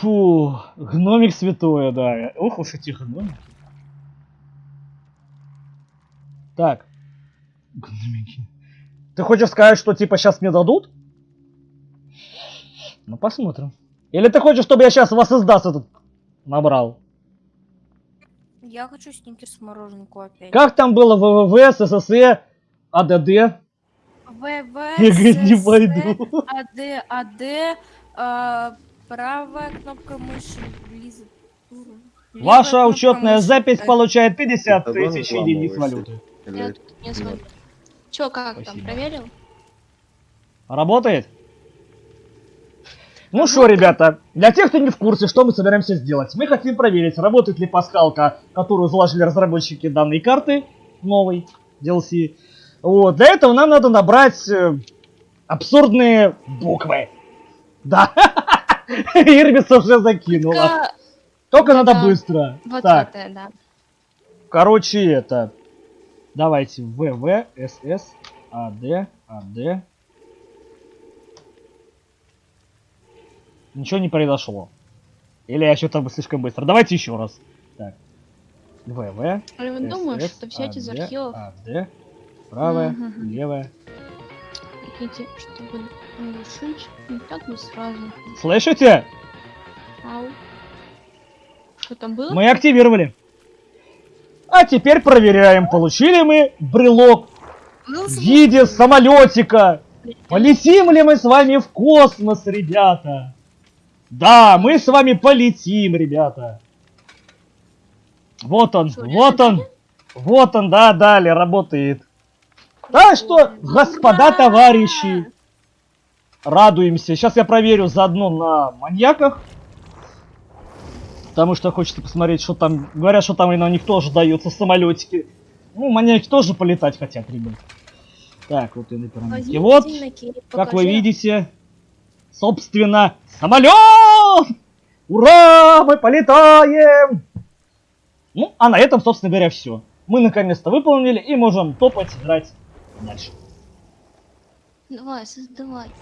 Фу, гномик святое, да. Ох уж эти гномики. Так. Гномики. Ты хочешь сказать, что типа сейчас мне дадут? Ну посмотрим. Или ты хочешь, чтобы я сейчас вас издаст этот набрал? Я хочу сникерс мороженку опять. Как там было ВВВ, СССР, АДД? ВВ, Я не пойду. АД, АД, а, правая кнопка мыши, близ... левая Ваша кнопка учетная мыши. запись получает 50 Давай тысяч единиц валюты. Или- Я тут не звоню. Чё, как там, Спасибо. проверил? Работает? Ну что, ребята, для тех, кто не в курсе, что мы собираемся сделать, мы хотим проверить, работает ли пасхалка, которую заложили разработчики данной карты, новой DLC. Вот, для этого нам надо набрать э, абсурдные буквы. Да, Ирбис уже закинула. Только надо быстро. вот Так, это, да. короче, это... Давайте, ВВ, СС, АД, АД. Ничего не произошло. Или я что-то слишком быстро. Давайте еще раз. Так. ВВ, Я думаю, из АД, архивов, АД. Правая, левая. Прикиньте, чтобы решить, не так бы сразу. Слышите? Ау. Что там было? Мы активировали. А теперь проверяем, получили мы брелок ну, в виде самолетика. Полетим ли мы с вами в космос, ребята? Да, мы с вами полетим, ребята. Вот он, Что, вот он, вот он, да, далее работает. Так что, господа товарищи, радуемся. Сейчас я проверю заодно на маньяках. Потому что хочется посмотреть, что там. Говорят, что там и на них тоже даются самолетики. Ну, маньяки тоже полетать хотят, ребят. Так, вот и на пирамидке. Вот, как вы видите, собственно, самолет! Ура! Мы полетаем! Ну, а на этом, собственно говоря, все. Мы наконец-то выполнили и можем топать играть дальше. Давай, создавай.